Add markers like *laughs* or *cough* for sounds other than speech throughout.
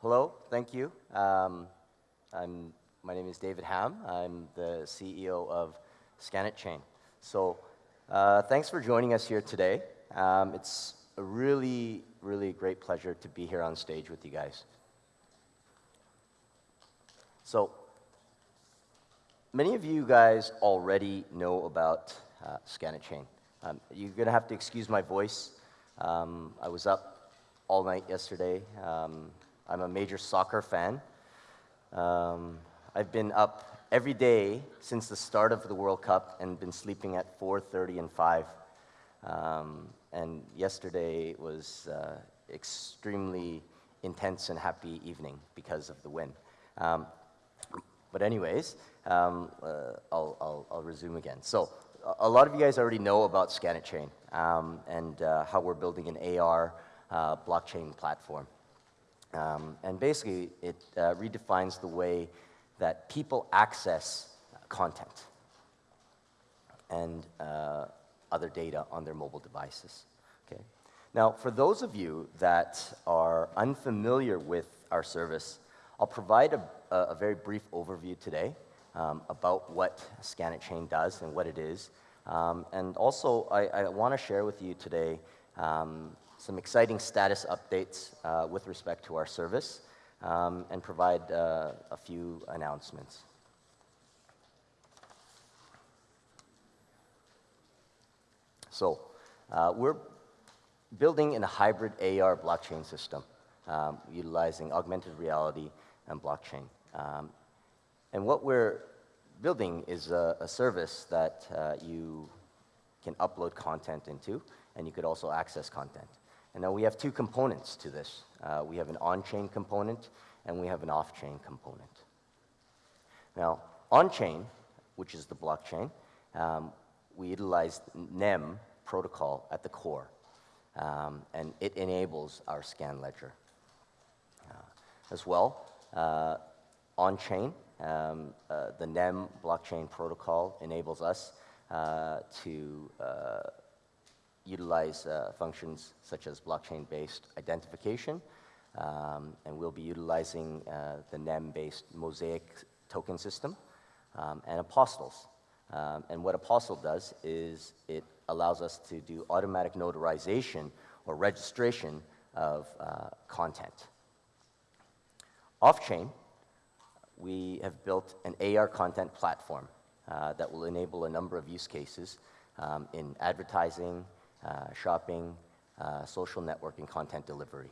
hello, thank you. Um, I'm, my name is David Ham. I'm the CEO of Scanetchain. So uh, thanks for joining us here today. Um, it's a really, really great pleasure to be here on stage with you guys. So many of you guys already know about uh, Scanetchain. Um, you're going to have to excuse my voice. Um, I was up all night yesterday. Um, I'm a major soccer fan. Um, I've been up every day since the start of the World Cup and been sleeping at 4.30 and 5. Um, and yesterday was uh, extremely intense and happy evening because of the win. Um, but anyways, um, uh, I'll, I'll, I'll, resume again. So a lot of you guys already know about Scanet um, and uh, how we're building an AR uh, blockchain platform. Um, and basically, it uh, redefines the way that people access content and uh, other data on their mobile devices. Okay? Now, for those of you that are unfamiliar with our service, I'll provide a, a very brief overview today um, about what Scanetchain does and what it is. Um, and also, I, I want to share with you today um, some exciting status updates uh, with respect to our service um, and provide uh, a few announcements. So uh, we're building in a hybrid AR blockchain system um, utilizing augmented reality and blockchain. Um, and what we're building is a, a service that uh, you can upload content into, and you could also access content. And now we have two components to this. Uh, we have an on-chain component, and we have an off-chain component. Now, on-chain, which is the blockchain, um, we utilize NEM protocol at the core, um, and it enables our scan ledger. Uh, as well, uh, on-chain, um, uh, the NEM blockchain protocol enables us uh, to uh, utilize uh, functions such as blockchain-based identification, um, and we'll be utilizing uh, the NEM-based Mosaic token system um, and Apostilles. Um, and what Apostille does is it allows us to do automatic notarization or registration of uh, content. Off-chain, we have built an AR content platform uh, that will enable a number of use cases um, in advertising, uh, shopping, uh, social networking, content delivery.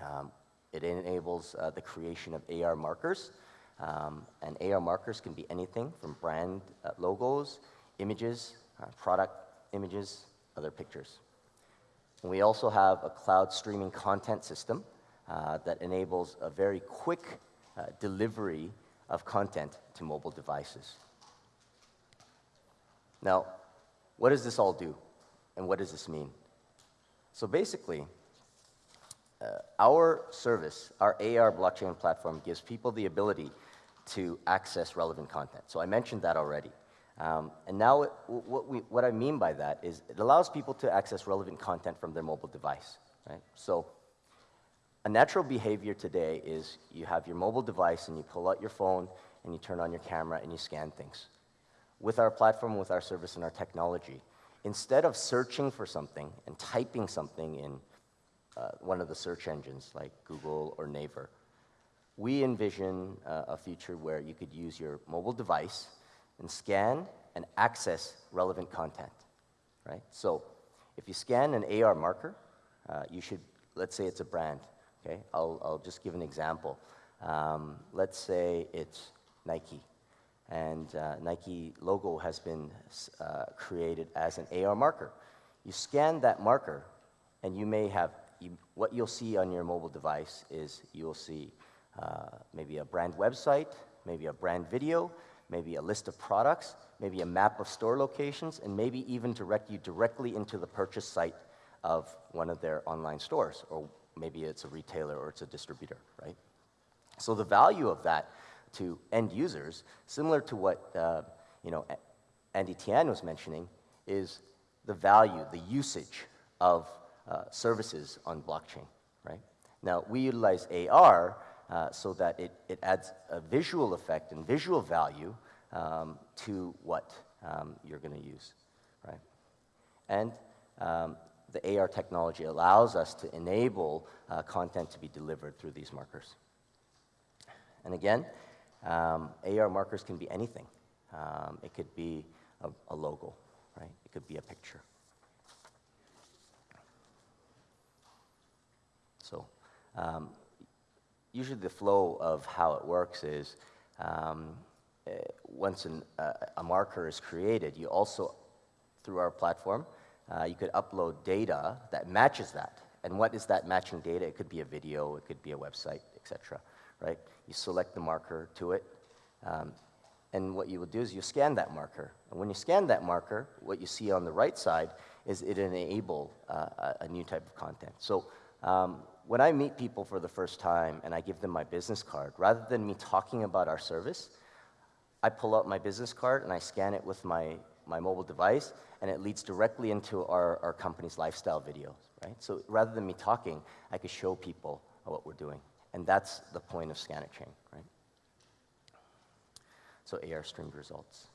Um, it enables uh, the creation of AR markers, um, and AR markers can be anything from brand uh, logos, images, uh, product images, other pictures. And we also have a cloud streaming content system uh, that enables a very quick delivery of content to mobile devices. Now, what does this all do? And what does this mean? So basically, uh, our service, our AR blockchain platform, gives people the ability to access relevant content. So I mentioned that already. Um, and now it, what, we, what I mean by that is it allows people to access relevant content from their mobile device. Right? So a natural behavior today is you have your mobile device and you pull out your phone and you turn on your camera and you scan things. With our platform, with our service and our technology, instead of searching for something and typing something in uh, one of the search engines like Google or Naver, we envision uh, a future where you could use your mobile device and scan and access relevant content, right? So if you scan an AR marker, uh, you should, let's say it's a brand, okay? I'll, I'll just give an example. Um, let's say it's Nike and uh, Nike logo has been uh, created as an AR marker. You scan that marker, and you may have, you, what you'll see on your mobile device is you'll see uh, maybe a brand website, maybe a brand video, maybe a list of products, maybe a map of store locations, and maybe even direct you directly into the purchase site of one of their online stores, or maybe it's a retailer or it's a distributor, right? So the value of that to end users, similar to what uh, you know, Andy Tian was mentioning, is the value, the usage of uh, services on blockchain, right? Now, we utilize AR uh, so that it, it adds a visual effect and visual value um, to what um, you're going to use, right? And um, the AR technology allows us to enable uh, content to be delivered through these markers. And again, um, AR markers can be anything. Um, it could be a, a logo, right? It could be a picture. So um, usually the flow of how it works is um, uh, once an, uh, a marker is created, you also, through our platform, uh, you could upload data that matches that. And what is that matching data? It could be a video, it could be a website, etc. Right? You select the marker to it, um, and what you will do is you scan that marker. And when you scan that marker, what you see on the right side is it enable uh, a, new type of content. So um, when I meet people for the first time and I give them my business card, rather than me talking about our service, I pull out my business card and I scan it with my, my mobile device, and it leads directly into our, our company's lifestyle videos, right? So rather than me talking, I could show people what we're doing. And that's the point of Scanetchain, right? So AR streamed results.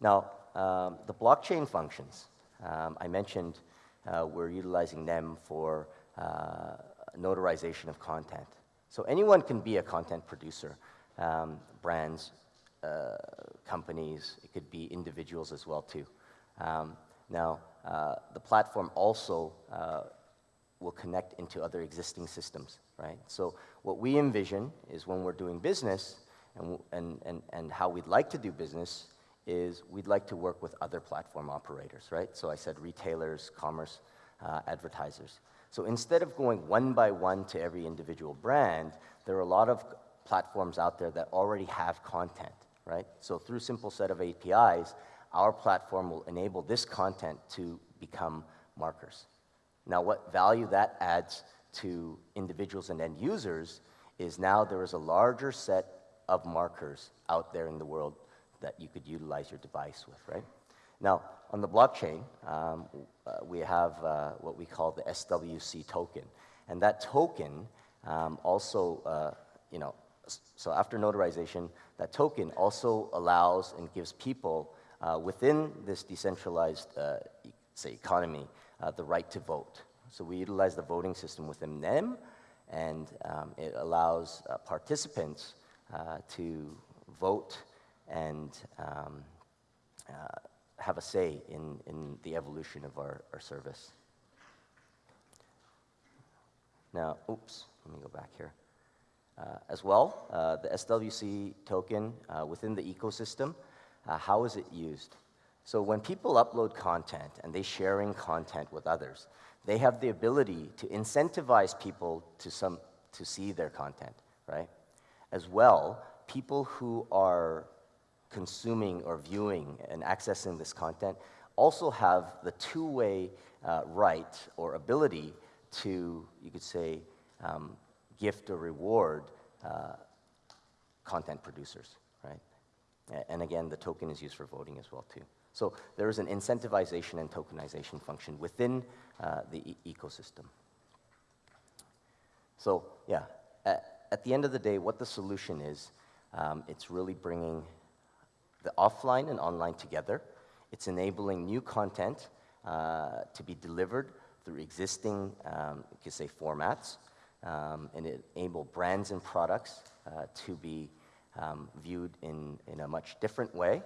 Now, um, the blockchain functions, um, I mentioned uh, we're utilizing them for uh, notarization of content. So anyone can be a content producer um, brands, uh, companies, it could be individuals as well too. Um, now, uh, the platform also uh, will connect into other existing systems, right? So what we envision is when we're doing business and, and, and, and how we'd like to do business is we'd like to work with other platform operators, right? So I said retailers, commerce, uh, advertisers. So instead of going one by one to every individual brand, there are a lot of platforms out there that already have content, right? So through simple set of APIs, our platform will enable this content to become markers. Now, what value that adds to individuals and end users is now there is a larger set of markers out there in the world that you could utilize your device with, right? Now, on the blockchain, um, uh, we have uh, what we call the SWC token. And that token um, also, uh, you know, so after notarization, that token also allows and gives people uh, within this decentralized, uh, say, economy, uh, the right to vote. So we utilize the voting system within them, and um, it allows uh, participants uh, to vote and um, uh, have a say in, in the evolution of our, our service. Now, oops, let me go back here. Uh, as well, uh, the SWC token uh, within the ecosystem, how is it used? So when people upload content and they're sharing content with others, they have the ability to incentivize people to, some, to see their content, right? As well, people who are consuming or viewing and accessing this content also have the two-way uh, right or ability to, you could say, um, gift or reward uh, content producers, right? And again, the token is used for voting as well too. So there is an incentivization and tokenization function within uh, the e ecosystem. So yeah, at, at, the end of the day, what the solution is, um, it's really bringing the offline and online together. It's enabling new content uh, to be delivered through existing, um, you could say, formats um, and it enable brands and products uh, to be um, viewed in, in a much different way,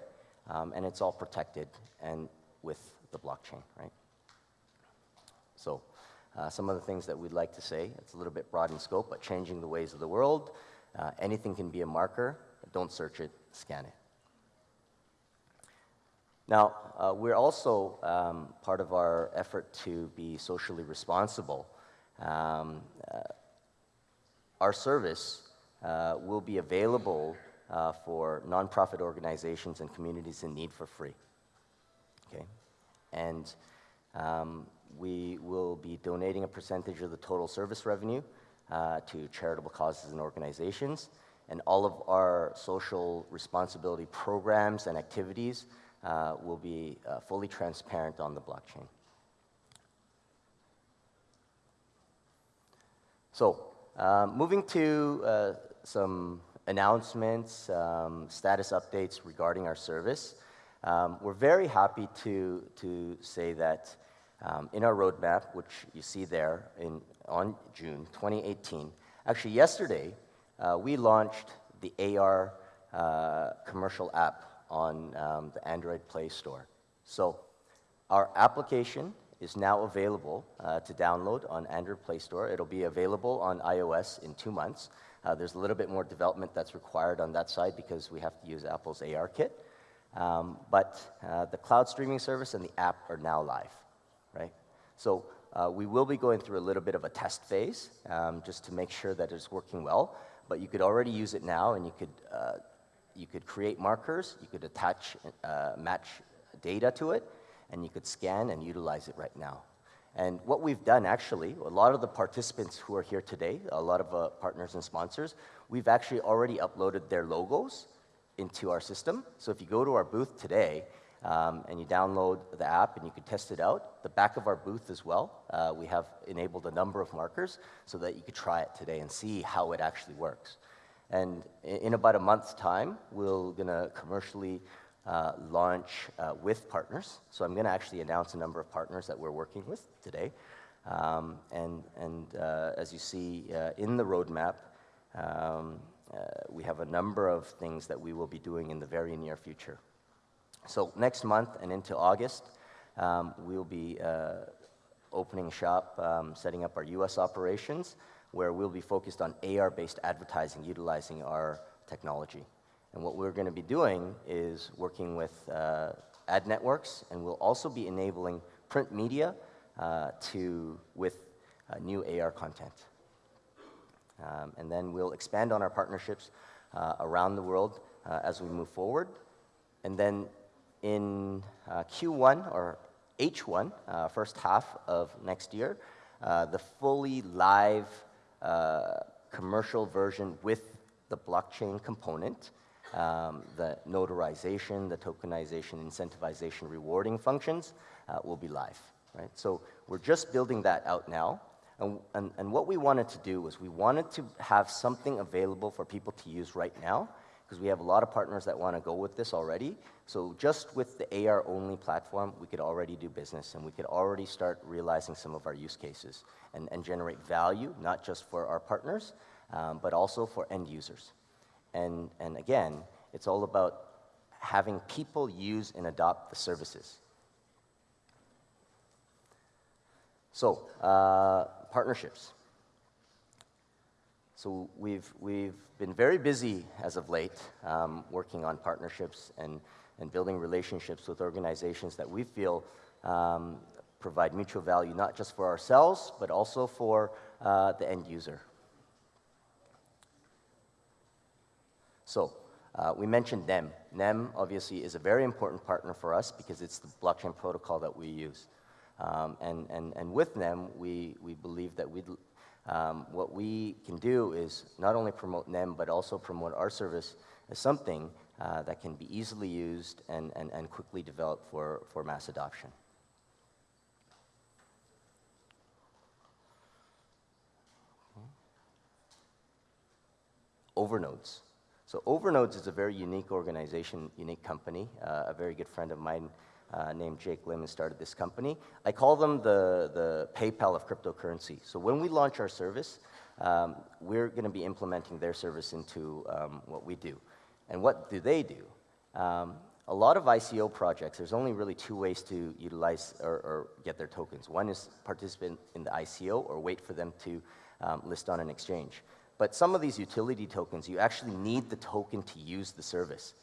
um, and it's all protected and with the blockchain, right? So uh, some of the things that we'd like to say, it's a little bit broad in scope, but changing the ways of the world, uh, anything can be a marker, don't search it, scan it. Now, uh, we're also um, part of our effort to be socially responsible. Um, uh, our service uh, will be available uh, for nonprofit organizations and communities in need for free. Okay? And um, we will be donating a percentage of the total service revenue uh, to charitable causes and organizations. And all of our social responsibility programs and activities uh, will be uh, fully transparent on the blockchain. So, um, moving to uh, some announcements, um, status updates regarding our service. Um, we're very happy to, to say that um, in our roadmap, which you see there in, on June 2018, actually yesterday, uh, we launched the AR uh, commercial app on um, the Android Play Store. So our application is now available uh, to download on Android Play Store. It'll be available on iOS in two months. Uh, there's a little bit more development that's required on that side because we have to use Apple's AR kit. Um, but uh, the cloud streaming service and the app are now live, right? So uh, we will be going through a little bit of a test phase um, just to make sure that it's working well. But you could already use it now, and you could uh, you could create markers, you could attach uh, match data to it, and you could scan and utilize it right now. And what we've done actually, a lot of the participants who are here today, a lot of uh, partners and sponsors, we've actually already uploaded their logos into our system. So if you go to our booth today um, and you download the app and you can test it out, the back of our booth as well, uh, we have enabled a number of markers so that you could try it today and see how it actually works. And in about a month's time, we're going to commercially uh, launch uh, with partners. So I'm going to actually announce a number of partners that we're working with today. Um, and and uh, as you see uh, in the roadmap, um, uh, we have a number of things that we will be doing in the very near future. So next month and into August, um, we'll be uh, opening shop, um, setting up our US operations, where we'll be focused on AR-based advertising utilizing our technology. And what we're going to be doing is working with uh, ad networks, and we'll also be enabling print media uh, to, with uh, new AR content. Um, and then we'll expand on our partnerships uh, around the world uh, as we move forward. And then in uh, Q1 or H1, uh, first half of next year, the fully live commercial version with the blockchain component, um, the notarization, the tokenization, incentivization, rewarding functions will be live. Right? So we're just building that out now. And, and, and, what we wanted to do was we wanted to have something available for people to use right now, because we have a lot of partners that want to go with this already. So just with the AR-only platform, we could already do business, and we could already start realizing some of our use cases and, and generate value, not just for our partners, um, but also for end users. And, and again, it's all about having people use and adopt the services. So, uh, partnerships. So we've, we've been very busy as of late um, working on partnerships and, and building relationships with organizations that we feel um, provide mutual value, not just for ourselves, but also for uh, the end user. So uh, we mentioned NEM. NEM obviously is a very important partner for us because it's the blockchain protocol that we use. Um, and, and, and with them, we, we believe that we um, what we can do is not only promote NEM, but also promote our service as something uh, that can be easily used and, and, and quickly developed for, for mass adoption. Overnodes. So Overnodes is a very unique organization, unique company. Uh, a very good friend of mine uh, named Jake Lim started this company. I call them the, the PayPal of cryptocurrency. So when we launch our service, um, we're going to be implementing their service into um, what we do. And what do they do? Um, a lot of ICO projects, there's only really two ways to utilize or, or, get their tokens. One is participate in the ICO or wait for them to um, list on an exchange. But some of these utility tokens, you actually need the token to use the service.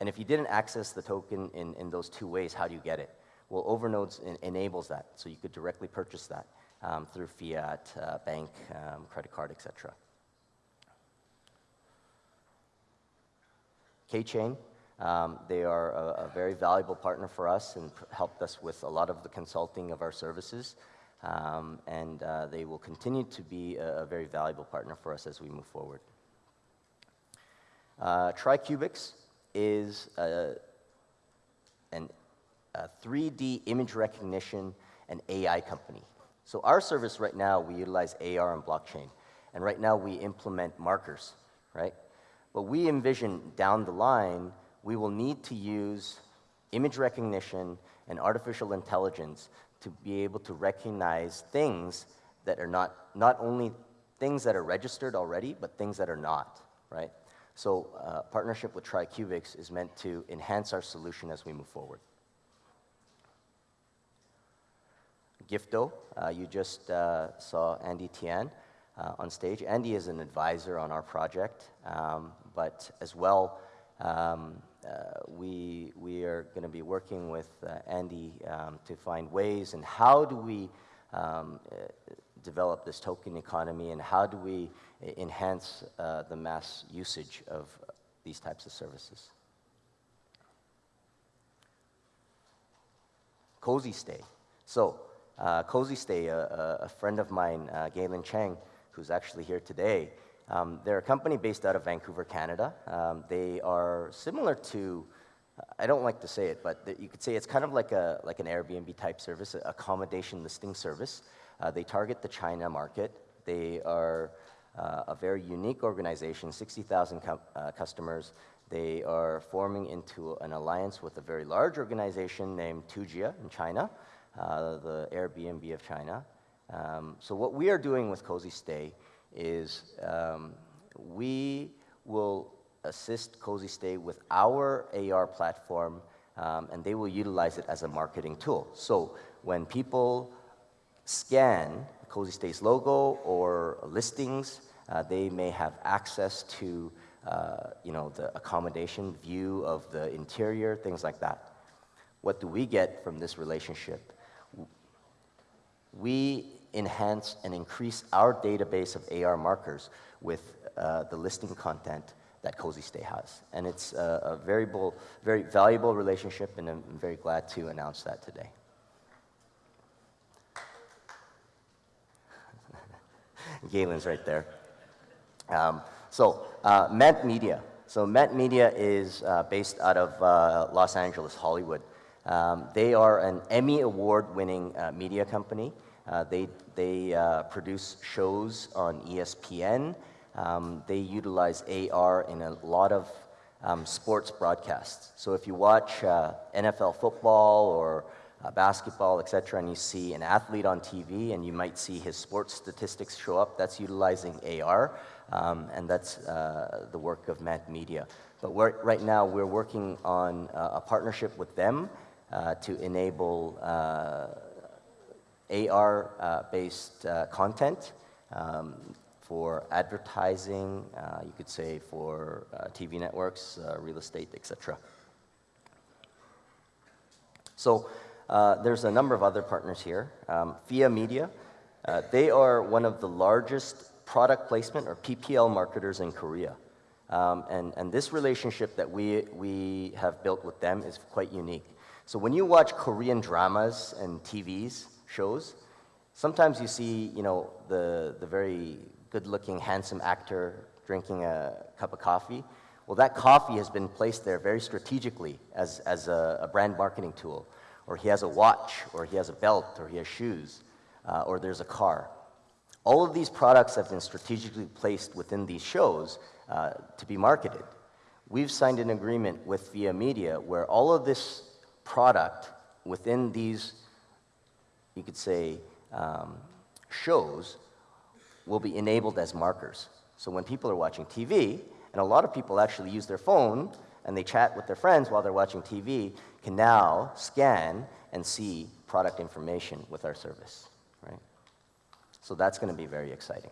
And if you didn't access the token in, in those two ways, how do you get it? Well, Overnodes in, enables that, so you could directly purchase that um, through fiat, uh, bank, um, credit card, etc. K-Chain, um, they are a, a, very valuable partner for us and helped us with a lot of the consulting of our services. Um, and uh, they will continue to be a, a, very valuable partner for us as we move forward. Uh, TriCubics, is a, an, a 3D image recognition and AI company. So our service right now, we utilize AR and blockchain. and right now we implement markers, right? But we envision down the line, we will need to use image recognition and artificial intelligence to be able to recognize things that are not, not only things that are registered already, but things that are not, right? So uh, partnership with TriCubics is meant to enhance our solution as we move forward. Gifto, uh, you just uh, saw Andy Tian uh, on stage. Andy is an advisor on our project, um, but as well, um, we, we are going to be working with uh, Andy um, to find ways and how do we um, uh, develop this token economy and how do we enhance the mass usage of these types of services. Cozy Stay. So uh, Cozy Stay, a, a, friend of mine, uh, Galen Chang, who's actually here today, um, they're a company based out of Vancouver, Canada. Um, they are similar to, I don't like to say it, but you could say it's kind of like, a, like an Airbnb type service, accommodation listing service. Uh, they target the China market. They are uh, a very unique organization, 60,000 uh, customers. They are forming into an alliance with a very large organization named Tujia in China, uh, the Airbnb of China. Um, so what we are doing with Cozy Stay is um, we will assist Cozy Stay with our AR platform, um, and they will utilize it as a marketing tool. So when people scan Cozy Stay's logo or listings, uh, they may have access to uh, you know, the accommodation view of the interior, things like that. What do we get from this relationship? We enhance and increase our database of AR markers with uh, the listing content that Cozy Stay has. And it's a, a variable, very valuable relationship, and I'm very glad to announce that today. *laughs* Galen's right there. Um, so, uh, Ment Media. So, Met Media is uh, based out of uh, Los Angeles, Hollywood. Um, they are an Emmy Award winning uh, media company. Uh, they they uh, produce shows on ESPN. Um, they utilize AR in a lot of um, sports broadcasts. So if you watch uh, NFL football or uh, basketball, et cetera, and you see an athlete on TV and you might see his sports statistics show up, that's utilizing AR, um, and that's uh, the work of Ment Media. But right now, we're working on a partnership with them to enable AR-based uh, uh, content um, for advertising, uh, you could say for TV networks, real estate, etc. So there's a number of other partners here. Um, FIA Media, they are one of the largest product placement or PPL marketers in Korea. Um, and, and this relationship that we, we have built with them is quite unique. So when you watch Korean dramas and TVs, shows, sometimes you see, you know, the, the very good-looking, handsome actor drinking a cup of coffee. Well, that coffee has been placed there very strategically as, as a, a brand marketing tool. Or he has a watch, or he has a belt, or he has shoes, uh, or there's a car. All of these products have been strategically placed within these shows uh, to be marketed. We've signed an agreement with Via Media where all of this product within these you could say, um, shows will be enabled as markers. So when people are watching TV, and a lot of people actually use their phone and they chat with their friends while they're watching TV, can now scan and see product information with our service, right? So that's going to be very exciting.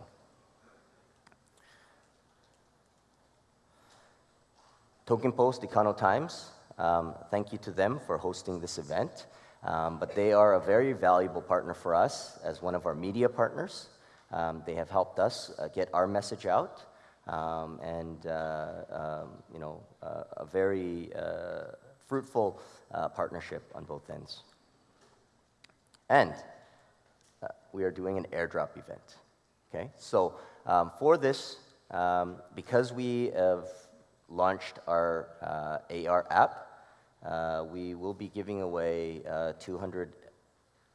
Token Post, Econo Times, um, thank you to them for hosting this event. Um, but they are a very valuable partner for us as one of our media partners. Um, they have helped us uh, get our message out, um, and uh, um, you know, uh, a very uh, fruitful uh, partnership on both ends. And uh, we are doing an airdrop event. Okay, so um, for this, um, because we have launched our AR app, uh, we will be giving away uh, 200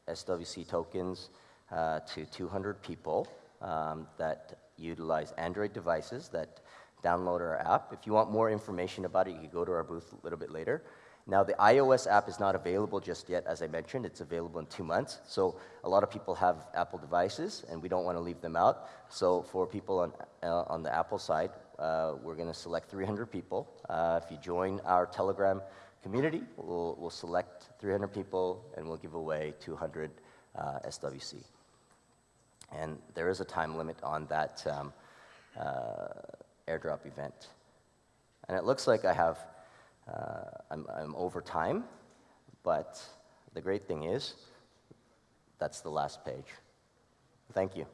SWC tokens uh, to 200 people um, that utilize Android devices that download our app. If you want more information about it, you can go to our booth a little bit later. Now, the iOS app is not available just yet, as I mentioned. It's available in two months. So a lot of people have Apple devices, and we don't want to leave them out. So for people on, uh, on the Apple side, uh, we're going to select 300 people. Uh, if you join our Telegram community, we'll, we'll select 300 people, and we'll give away 200 uh, SWC. And there is a time limit on that um, uh, airdrop event. And it looks like I have uh, I'm, I'm over time, but the great thing is, that's the last page. Thank you.